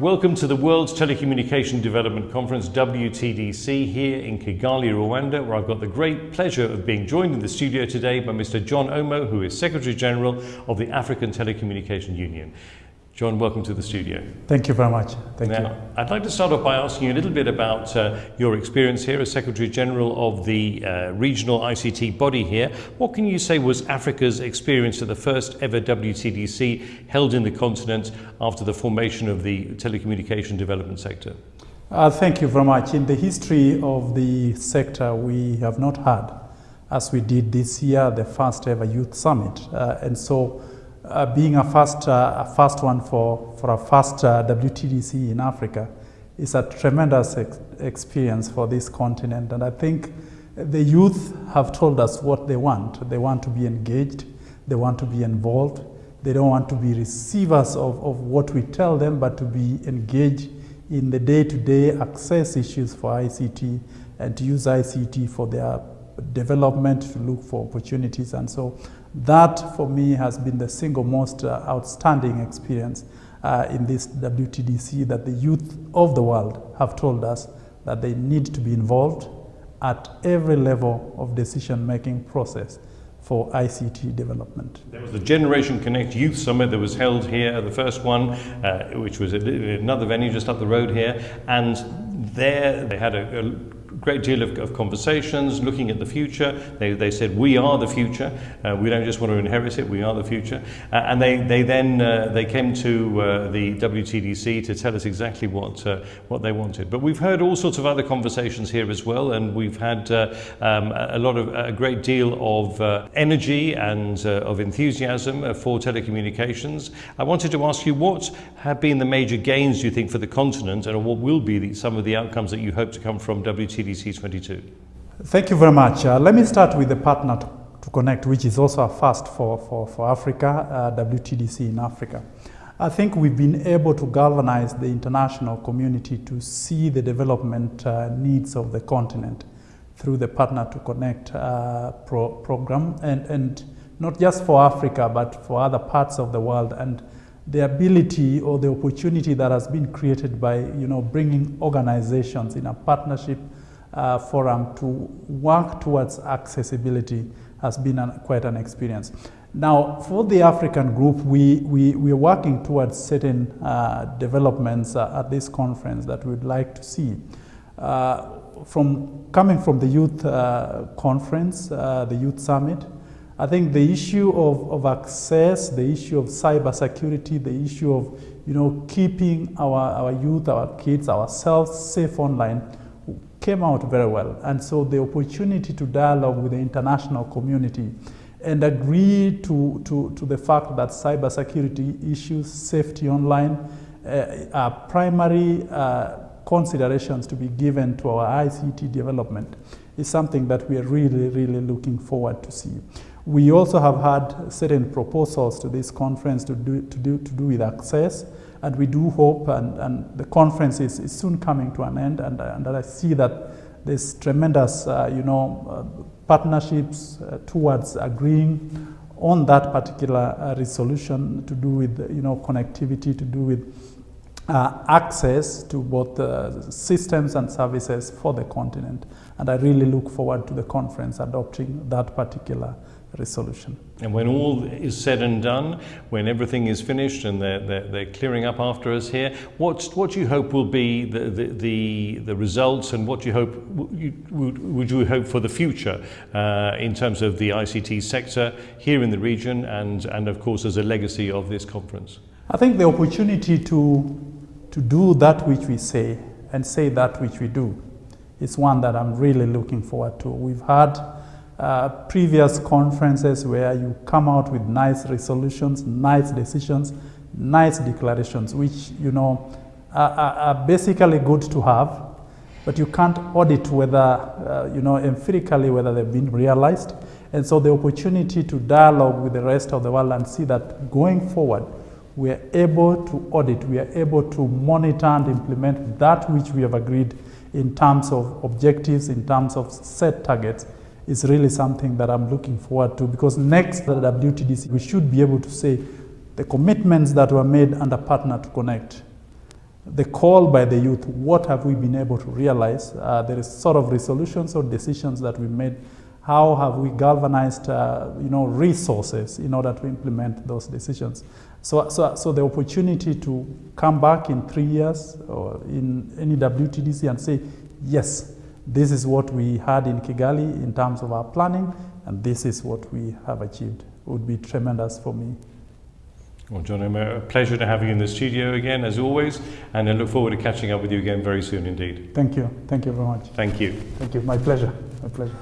Welcome to the World's Telecommunication Development Conference, WTDC, here in Kigali, Rwanda, where I've got the great pleasure of being joined in the studio today by Mr. John Omo, who is Secretary General of the African Telecommunication Union. John, welcome to the studio. Thank you very much. Thank now, you. I'd like to start off by asking you a little bit about uh, your experience here as Secretary General of the uh, regional ICT body here. What can you say was Africa's experience at the first ever WTDC held in the continent after the formation of the telecommunication development sector? Uh, thank you very much. In the history of the sector, we have not had, as we did this year, the first ever youth summit. Uh, and so uh, being a first, uh, a first one for, for a first uh, WTDC in Africa is a tremendous ex experience for this continent. And I think the youth have told us what they want. They want to be engaged, they want to be involved, they don't want to be receivers of, of what we tell them, but to be engaged in the day-to-day -day access issues for ICT and to use ICT for their development, to look for opportunities. And so that for me has been the single most uh, outstanding experience uh, in this WTDC that the youth of the world have told us that they need to be involved at every level of decision-making process for ICT development. There was the Generation Connect Youth Summit that was held here, the first one, uh, which was at another venue just up the road here, and there they had a, a great deal of, of, conversations, looking at the future. They, they said, we are the future. Uh, we don't just want to inherit it, we are the future. Uh, and they, they then uh, they came to uh, the WTDC to tell us exactly what, uh, what they wanted. But we've heard all sorts of other conversations here as well, and we've had uh, um, a lot of, a great deal of energy and of enthusiasm for telecommunications. I wanted to ask you, what have been the major gains, you think, for the continent, and what will be the, some of the outcomes that you hope to come from WTDC 22? Thank you very much. Uh, let me start with the partner to, to, connect, which is also a first for, for, for Africa, uh, WTDC in Africa. I think we've been able to galvanize the international community to see the development uh, needs of the continent through the Partner to Connect uh, pro program, and, and not just for Africa, but for other parts of the world. And the ability or the opportunity that has been created by you know, bringing organizations in a partnership uh, forum to work towards accessibility has been an, quite an experience. Now, for the African group, we, we, we are working towards certain uh, developments uh, at this conference that we'd like to see. Uh, from coming from the youth uh, conference, uh, the youth summit, I think the issue of, of access, the issue of cybersecurity, the issue of you know, keeping our, our youth, our kids, ourselves safe online came out very well. And so the opportunity to dialogue with the international community and agree to, to, to the fact that cybersecurity issues, safety online, uh, are primary uh, considerations to be given to our ICT development is something that we are really, really looking forward to see. We also have had certain proposals to this conference to do, to do, to do with access and we do hope, and, and the conference is, is soon coming to an end, and, and I see that there's tremendous, uh, you know, uh, partnerships uh, towards agreeing on that particular uh, resolution to do with, you know, connectivity, to do with uh, access to both the systems and services for the continent. And I really look forward to the conference adopting that particular resolution. And when all is said and done, when everything is finished and they're, they're, they're clearing up after us here, what, what do you hope will be the, the, the, the results and what do you hope, would, would you hope for the future uh, in terms of the ICT sector here in the region and, and of course as a legacy of this conference? I think the opportunity to, to do that which we say and say that which we do is one that I'm really looking forward to. We've had uh, previous conferences where you come out with nice resolutions, nice decisions, nice declarations, which, you know, are, are basically good to have, but you can't audit whether, uh, you know, empirically whether they've been realized. And so the opportunity to dialogue with the rest of the world and see that going forward, we are able to audit, we are able to monitor and implement that which we have agreed in terms of objectives, in terms of set targets, is really something that I'm looking forward to because next at WTDC, we should be able to say the commitments that were made under Partner to Connect, the call by the youth, what have we been able to realize? Uh, there is sort of resolutions or decisions that we made. How have we galvanized, uh, you know, resources in order to implement those decisions? So, so, so the opportunity to come back in three years or in any WTDC and say, yes, this is what we had in Kigali in terms of our planning, and this is what we have achieved It would be tremendous for me. Well, John, uh, a pleasure to have you in the studio again, as always, and I look forward to catching up with you again very soon indeed. Thank you. Thank you very much. Thank you. Thank you. My pleasure. My pleasure.